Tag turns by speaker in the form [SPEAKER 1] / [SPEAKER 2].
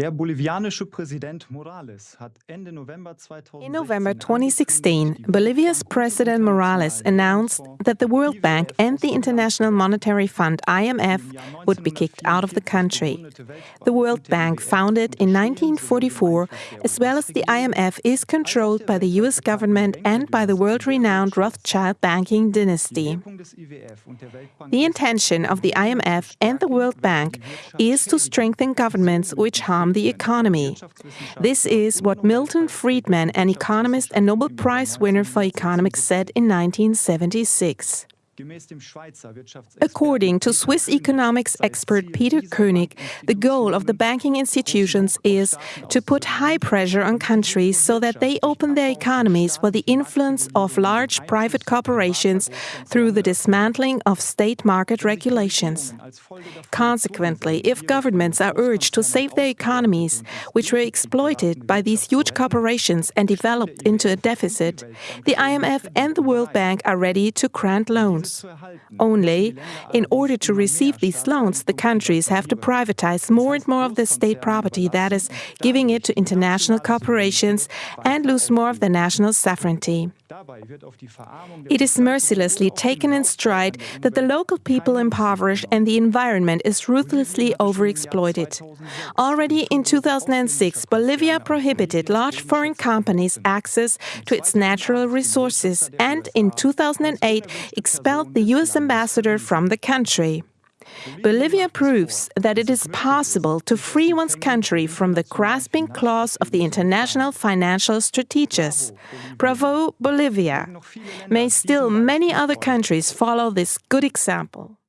[SPEAKER 1] Der bolivianische Präsident Morales hat Ende November 2016
[SPEAKER 2] In November 2016, Bolivia's President Morales announced that the World Bank and the International Monetary Fund IMF would be kicked out of the country. The World Bank, founded in 1944, as well as the IMF, is controlled by the US government and by the world-renowned Rothschild banking dynasty. The intention of the IMF and the World Bank is to strengthen governments which harm the economy. This is what Milton Friedman, an economist and Nobel Prize winner for economics, said in 1976. According to Swiss economics expert Peter Koenig, the goal of the banking institutions is to put high pressure on countries so that they open their economies for the influence of large private corporations through the dismantling of state market regulations. Consequently, if governments are urged to save their economies, which were exploited by these huge corporations and developed into a deficit, the IMF and the World Bank are ready to grant loans. Only, in order to receive these loans, the countries have to privatize more and more of the state property, that is, giving it to international corporations, and lose more of the national sovereignty. It is mercilessly taken in stride that the local people impoverished and the environment is ruthlessly overexploited. Already in 2006, Bolivia prohibited large foreign companies access to its natural resources and in 2008 expelled the US ambassador from the country. Bolivia proves that it is possible to free one's country from the grasping claws of the international financial strategists. Bravo, Bolivia! May still many other countries follow this good example.